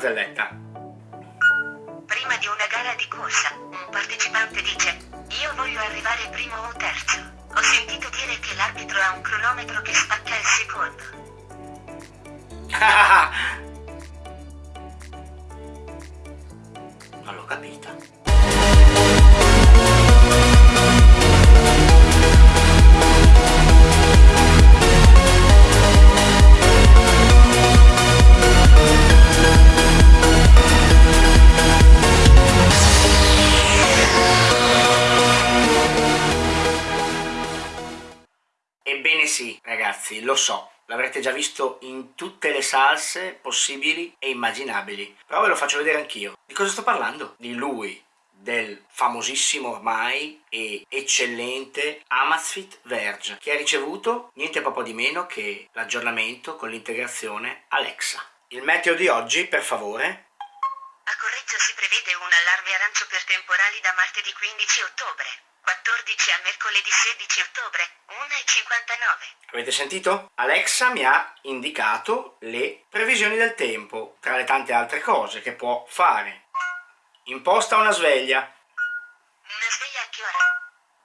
barzelletta. Prima di una gara di corsa, un partecipante dice Io voglio arrivare primo o terzo. Ho sentito dire che l'arbitro ha un cronometro che spacca il secondo. non l'ho capita. Ragazzi, lo so, l'avrete già visto in tutte le salse possibili e immaginabili, però ve lo faccio vedere anch'io. Di cosa sto parlando? Di lui, del famosissimo ormai e eccellente Amazfit Verge, che ha ricevuto niente poco di meno che l'aggiornamento con l'integrazione Alexa. Il meteo di oggi, per favore, A Correggio si prevede un allarme arancio per temporali da martedì 15 ottobre, 14 a mercoledì 16 ottobre, 1.59. Avete sentito? Alexa mi ha indicato le previsioni del tempo, tra le tante altre cose che può fare. Imposta una sveglia Una sveglia a che ora?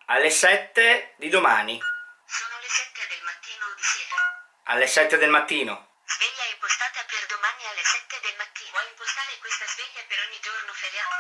alle 7 di domani, Sono le 7 del mattino o di sera. alle 7 del mattino. Sveglia impostata per domani alle 7 del mattino. Vuoi impostare questa sveglia per ogni giorno feriale?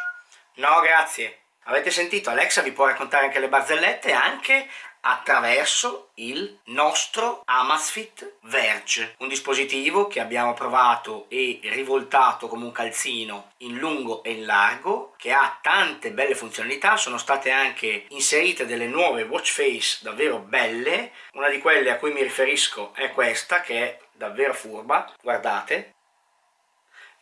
No, grazie. Avete sentito? Alexa vi può raccontare anche le barzellette anche attraverso il nostro Amazfit Verge, un dispositivo che abbiamo provato e rivoltato come un calzino in lungo e in largo, che ha tante belle funzionalità, sono state anche inserite delle nuove watch face davvero belle, una di quelle a cui mi riferisco è questa che è davvero furba, guardate,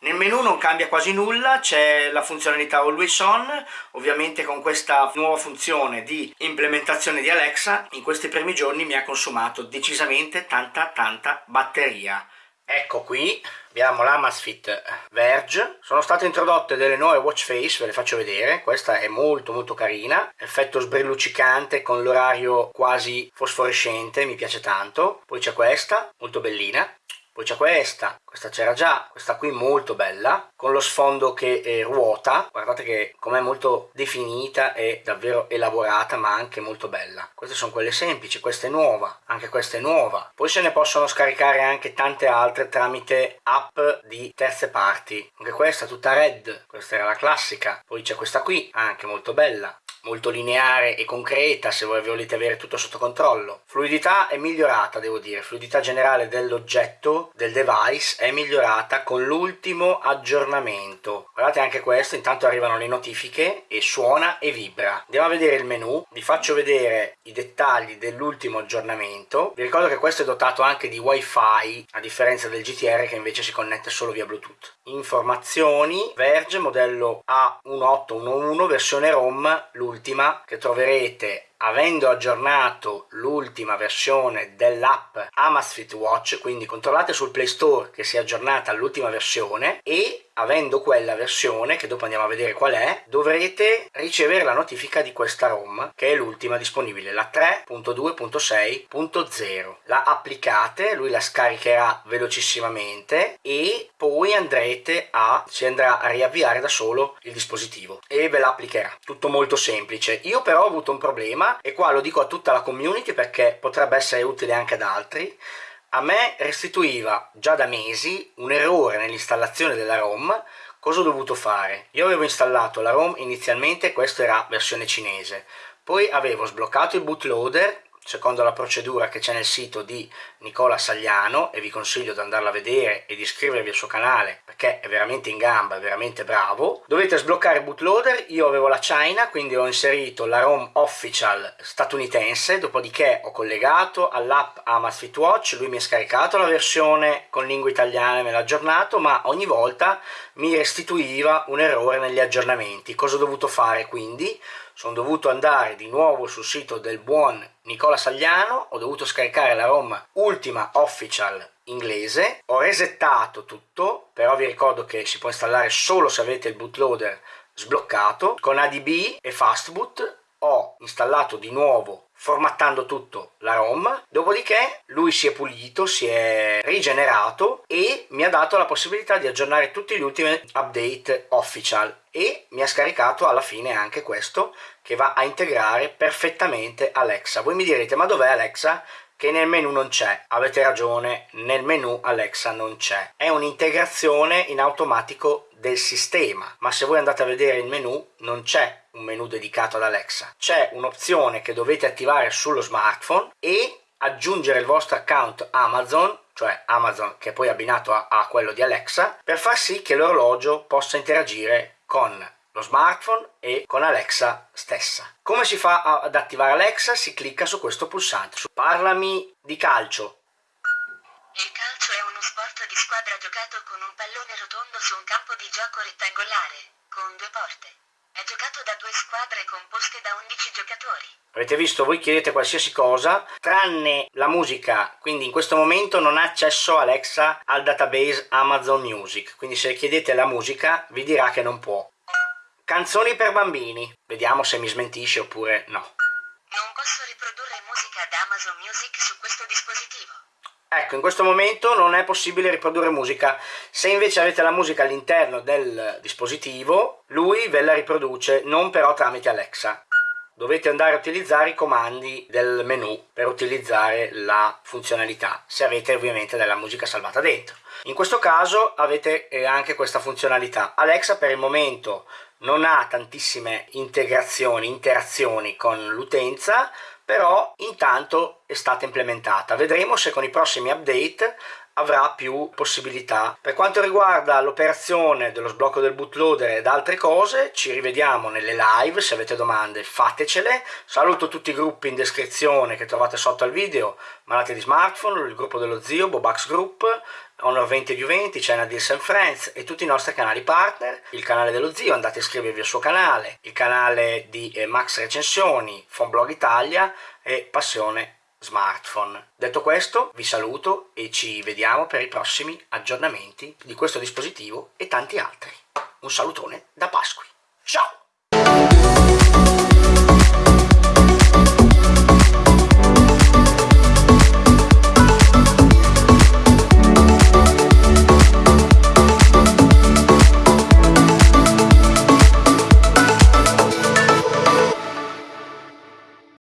nel menu non cambia quasi nulla, c'è la funzionalità Always On, ovviamente con questa nuova funzione di implementazione di Alexa in questi primi giorni mi ha consumato decisamente tanta tanta batteria. Ecco qui abbiamo l'Amazfit Verge, sono state introdotte delle nuove watch face, ve le faccio vedere, questa è molto molto carina, effetto sbrilluccicante con l'orario quasi fosforescente, mi piace tanto, poi c'è questa, molto bellina, poi c'è questa, questa c'era già, questa qui molto bella, con lo sfondo che eh, ruota, guardate che com'è molto definita e davvero elaborata ma anche molto bella. Queste sono quelle semplici, questa è nuova, anche questa è nuova. Poi se ne possono scaricare anche tante altre tramite app di terze parti. Anche questa tutta red, questa era la classica. Poi c'è questa qui, anche molto bella molto lineare e concreta se voi volete avere tutto sotto controllo. Fluidità è migliorata, devo dire, fluidità generale dell'oggetto, del device, è migliorata con l'ultimo aggiornamento. Guardate anche questo, intanto arrivano le notifiche e suona e vibra. Andiamo a vedere il menu, vi faccio vedere i dettagli dell'ultimo aggiornamento. Vi ricordo che questo è dotato anche di wifi, a differenza del GTR che invece si connette solo via Bluetooth. Informazioni, Verge modello A1811 versione ROM, l'ultima che troverete avendo aggiornato l'ultima versione dell'app Amazfit Watch, quindi controllate sul Play Store che sia aggiornata all'ultima versione e avendo quella versione, che dopo andiamo a vedere qual è, dovrete ricevere la notifica di questa ROM, che è l'ultima disponibile, la 3.2.6.0. La applicate, lui la scaricherà velocissimamente e poi andrete a, si andrà a riavviare da solo il dispositivo e ve la applicherà. Tutto molto semplice. Io però ho avuto un problema e qua lo dico a tutta la community perché potrebbe essere utile anche ad altri. A me restituiva già da mesi un errore nell'installazione della ROM. Cosa ho dovuto fare? Io avevo installato la ROM inizialmente, questa era versione cinese, poi avevo sbloccato il bootloader secondo la procedura che c'è nel sito di Nicola Sagliano e vi consiglio di andarla a vedere e di iscrivervi al suo canale perché è veramente in gamba, è veramente bravo. Dovete sbloccare bootloader, io avevo la China quindi ho inserito la ROM official statunitense, dopodiché ho collegato all'app Amazfit Watch, lui mi ha scaricato la versione con lingua italiana e me l'ha aggiornato, ma ogni volta mi restituiva un errore negli aggiornamenti. Cosa ho dovuto fare quindi? sono dovuto andare di nuovo sul sito del buon Nicola Sagliano, ho dovuto scaricare la ROM ultima official inglese, ho resettato tutto, però vi ricordo che si può installare solo se avete il bootloader sbloccato, con ADB e Fastboot ho installato di nuovo formattando tutto la ROM, dopodiché lui si è pulito, si è rigenerato e mi ha dato la possibilità di aggiornare tutti gli ultimi update official e mi ha scaricato alla fine anche questo che va a integrare perfettamente Alexa. Voi mi direte ma dov'è Alexa? Che nel menu non c'è. Avete ragione, nel menu Alexa non c'è. È un'integrazione in automatico del sistema, ma se voi andate a vedere il menu non c'è un menu dedicato ad Alexa. C'è un'opzione che dovete attivare sullo smartphone e aggiungere il vostro account Amazon cioè Amazon che è poi abbinato a, a quello di Alexa, per far sì che l'orologio possa interagire con lo smartphone e con Alexa stessa. Come si fa ad attivare Alexa? Si clicca su questo pulsante. Parlami di calcio. Il calcio è uno sport di squadra giocato con un pallone rotondo su un campo di gioco rettangolare, con due porte. È giocato da due squadre composte da 11 giocatori. Avete visto, voi chiedete qualsiasi cosa, tranne la musica, quindi in questo momento non ha accesso Alexa al database Amazon Music, quindi se chiedete la musica vi dirà che non può. Canzoni per bambini. Vediamo se mi smentisce oppure no. Non posso riprodurre musica da Amazon Music su questo dispositivo. Ecco, in questo momento non è possibile riprodurre musica. Se invece avete la musica all'interno del dispositivo, lui ve la riproduce, non però tramite Alexa. Dovete andare a utilizzare i comandi del menu per utilizzare la funzionalità, se avete ovviamente della musica salvata dentro. In questo caso avete eh, anche questa funzionalità. Alexa per il momento non ha tantissime integrazioni, interazioni con l'utenza, però intanto è stata implementata. Vedremo se con i prossimi update avrà più possibilità. Per quanto riguarda l'operazione dello sblocco del bootloader ed altre cose, ci rivediamo nelle live, se avete domande fatecele. Saluto tutti i gruppi in descrizione che trovate sotto al video, Malati di Smartphone, il gruppo dello zio, Bobax Group, Honor 20 più 20, China Deals and Friends e tutti i nostri canali partner, il canale dello zio, andate a iscrivervi al suo canale, il canale di eh, Max Recensioni, Fonblog Italia e Passione Smartphone. Detto questo, vi saluto e ci vediamo per i prossimi aggiornamenti di questo dispositivo e tanti altri. Un salutone da Pasqui. Ciao!